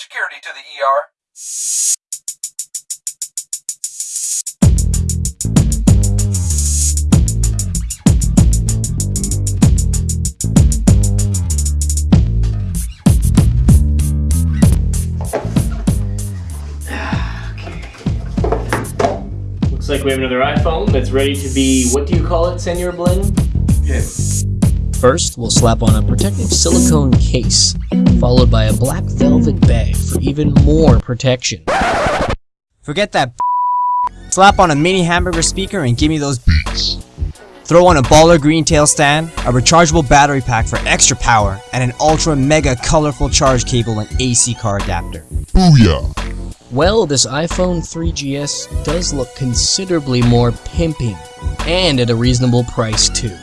Security to the ER. Looks like we have another iPhone that's ready to be, what do you call it, Senor Bling? First, we'll slap on a protective silicone case, followed by a black velvet bag for even more protection. Forget that Slap on a mini hamburger speaker and give me those beats. Throw on a baller green tail stand, a rechargeable battery pack for extra power, and an ultra mega colorful charge cable and AC car adapter. Well, this iPhone 3GS does look considerably more pimping, and at a reasonable price too.